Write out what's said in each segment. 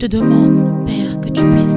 Je te demande, Père, que tu puisses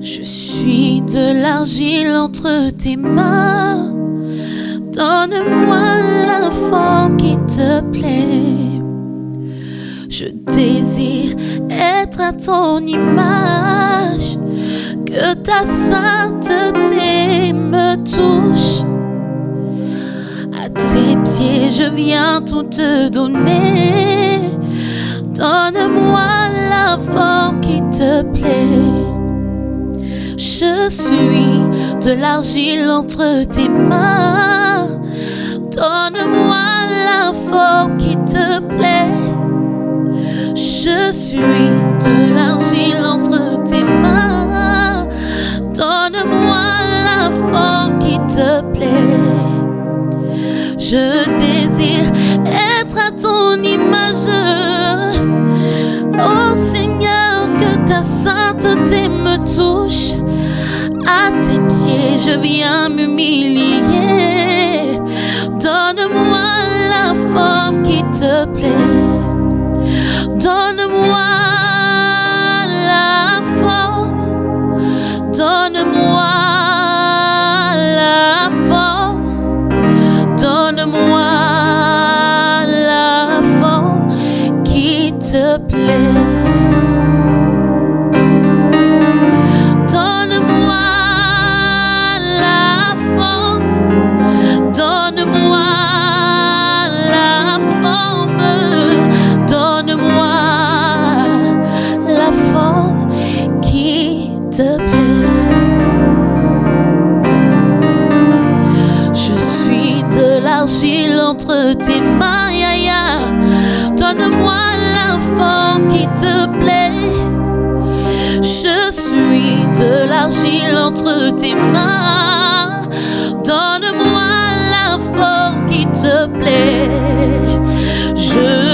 Je suis de l'argile entre tes mains. Donne-moi la forme qui te plaît. Je désire être à ton image, que ta sainteté me touche. À tes pieds, je viens tout te donner. Donne-moi la forme qui te plaît. Je suis de l'argile entre tes mains. Donne-moi la forme qui te plaît. Je suis de l'argile entre tes mains. Donne-moi la forme qui te plaît. Je désire être à ton image. Sainteté me touche. À tes pieds, je viens m'humilier. Donne-moi la forme qui te plaît. Donne-moi entre tes mains, ya. Donne-moi forme qui te plaît. Je suis de l'argile entre tes mains. Donne-moi forme qui te plaît. Je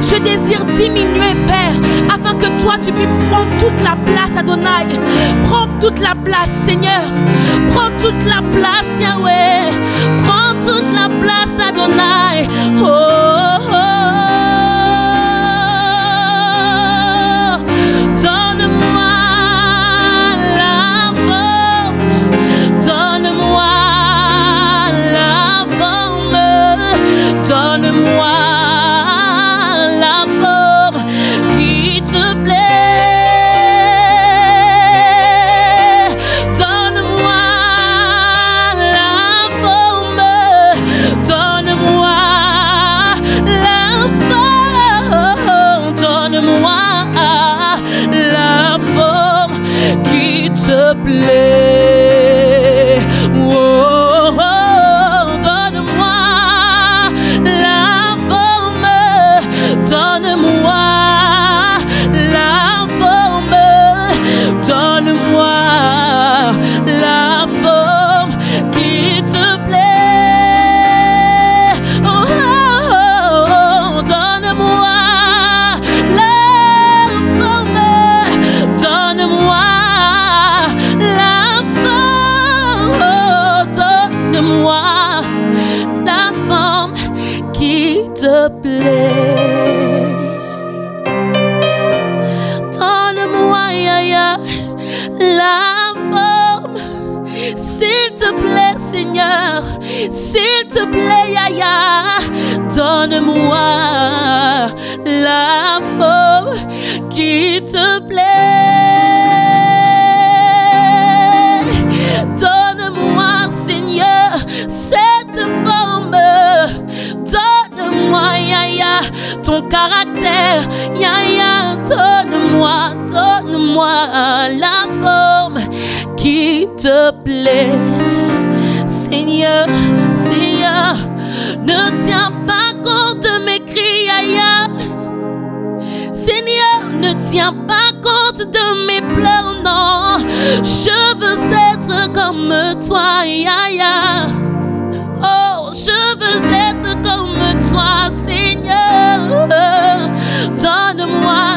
je désire diminuer, Père, afin que toi, tu puisses prendre toute la place, Adonai. Prends toute la place, Seigneur. Prends toute la place, Yahweh. Prends toute la place, Adonai. oh. oh, oh. Seigneur, Seigneur, ne tiens pas compte de mes cris, Yaya. Seigneur, ne tiens pas compte de mes pleurs, non. Je veux être comme toi, Yaya. Oh, je veux être comme toi, Seigneur. Donne-moi,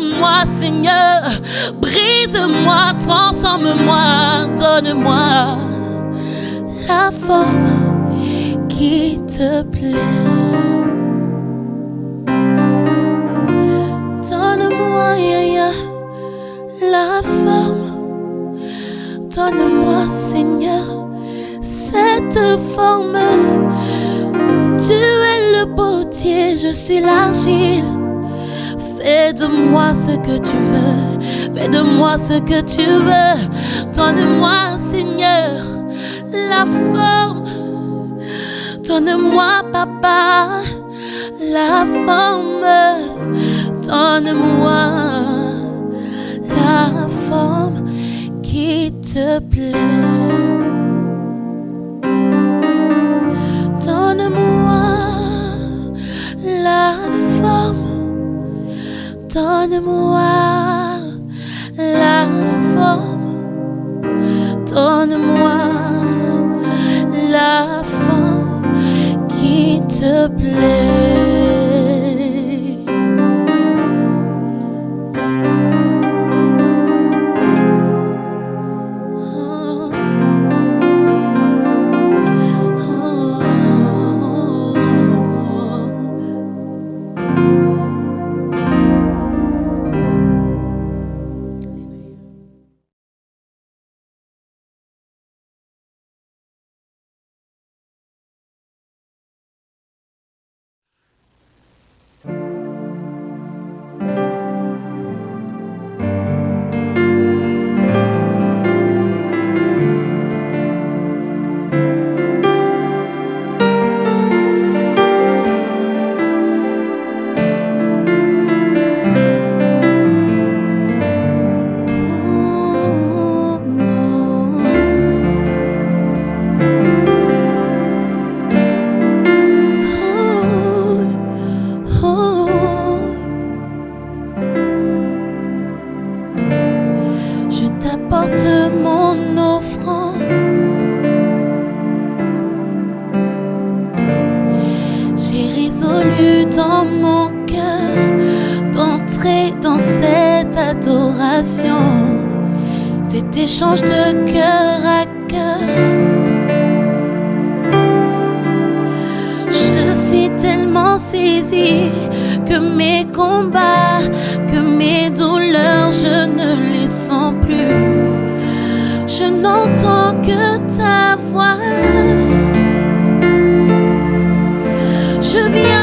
Courbe-moi, Seigneur. Brise-moi, transforme-moi. Donne-moi la forme qui te plaît. Donne-moi, la forme. Donne-moi, Seigneur, cette forme. Tu es le potier, je suis l'argile. Fais de moi ce que tu veux. Fais de moi ce que tu veux. Donne-moi, Seigneur, la forme. Donne-moi, Papa, la forme. Donne-moi la forme qui te plaît. Donne-moi la forme. Donne-moi la forme qui te plaît. Dans cette adoration, cet échange de cœur à cœur. Je suis tellement saisie que mes combats, que mes douleurs, je ne les sens plus. Je n'entends que ta voix. Je viens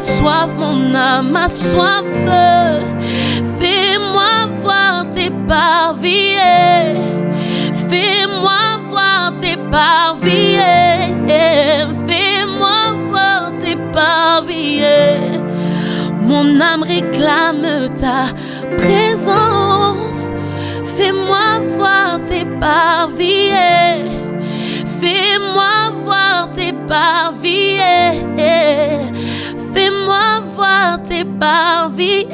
soif, mon âme a soif. Fais-moi voir tes parvis. Fais-moi voir tes parvis. Fais-moi voir tes parvis. Mon âme réclame ta présence. Fais-moi voir tes parvis. Fais-moi voir tes parvis. Fais-moi voir tes parvis.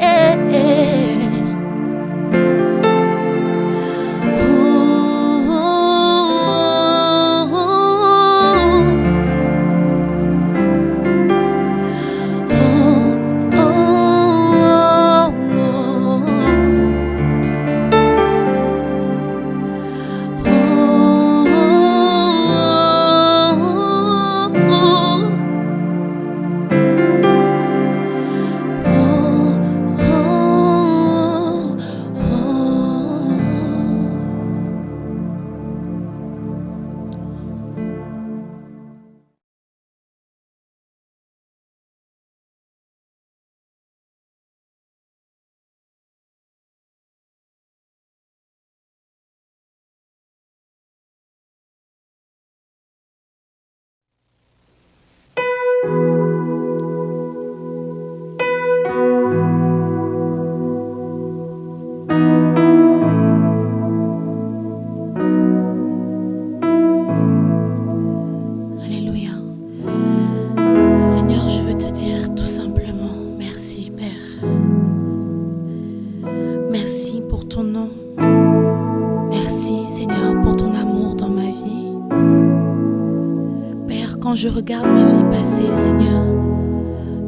Quand je regarde ma vie passer, Seigneur,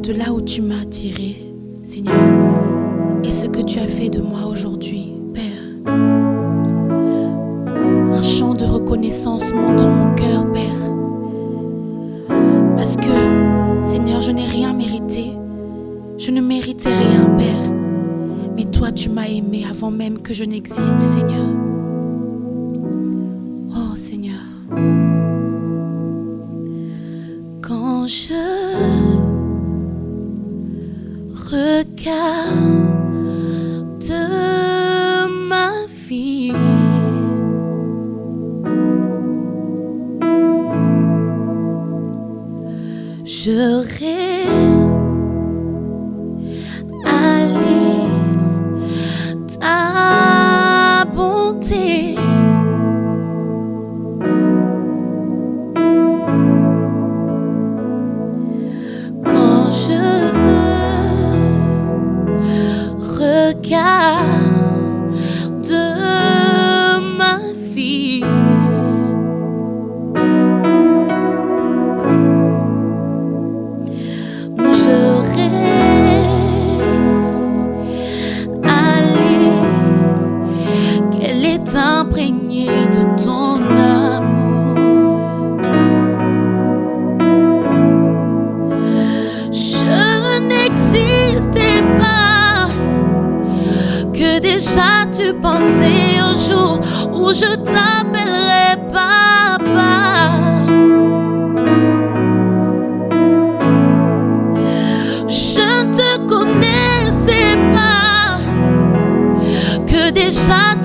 de là où tu m'as tiré, Seigneur, et ce que tu as fait de moi aujourd'hui, Père. Un chant de reconnaissance monte dans mon cœur, Père. Parce que, Seigneur, je n'ai rien mérité. Je ne méritais rien, Père. Mais toi, tu m'as aimé avant même que je n'existe, Seigneur.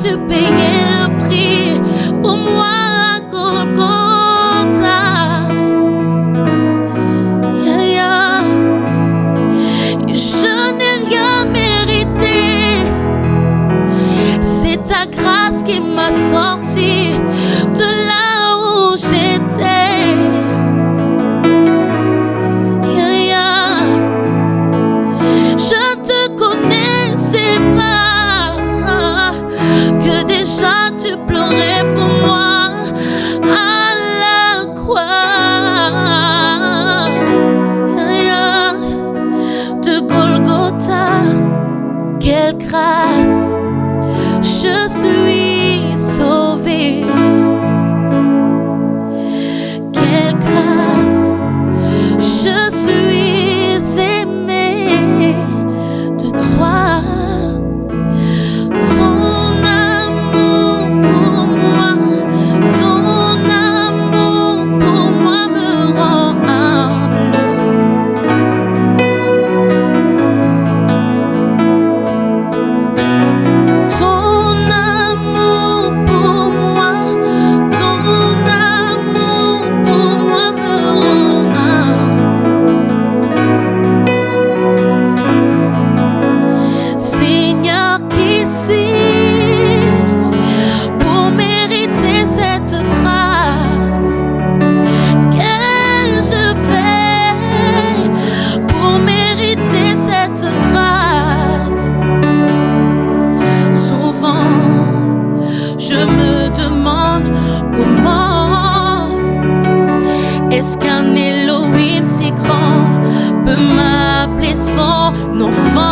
Tu payais le prix pour moi à Golgotha. Je n'ai rien mérité. C'est ta grâce qui m'a sorti de là où j'étais. errar. Oh Seigneur,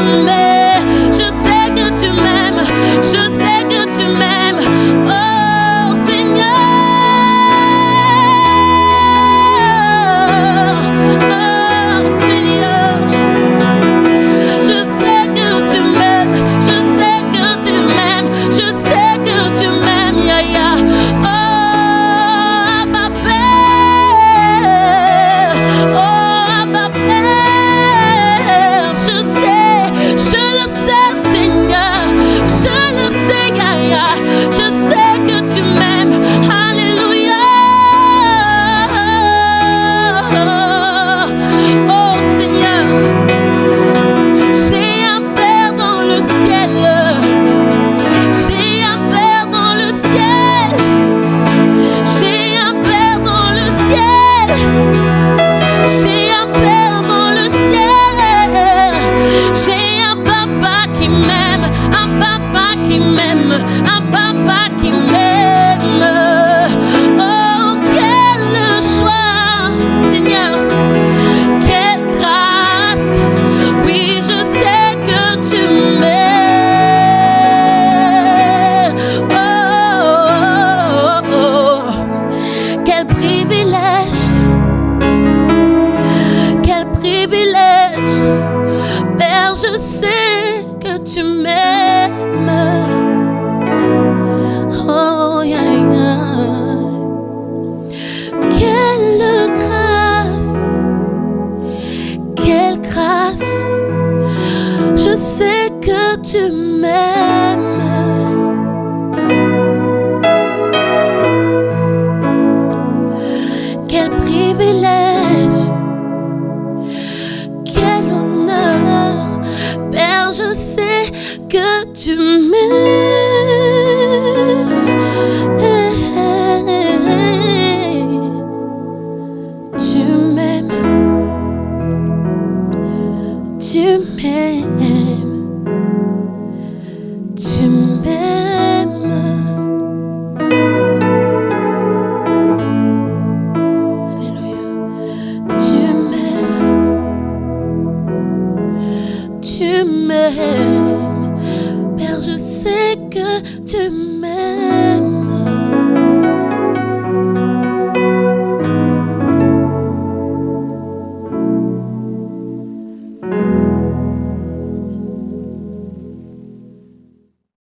remember